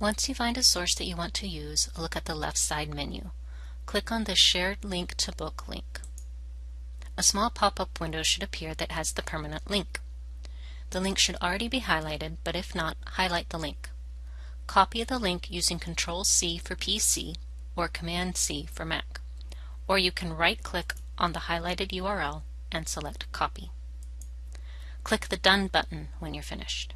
Once you find a source that you want to use, look at the left side menu. Click on the Shared Link to Book link. A small pop-up window should appear that has the permanent link. The link should already be highlighted, but if not, highlight the link. Copy the link using Control-C for PC or Command-C for Mac. Or you can right-click on the highlighted URL and select Copy. Click the Done button when you're finished.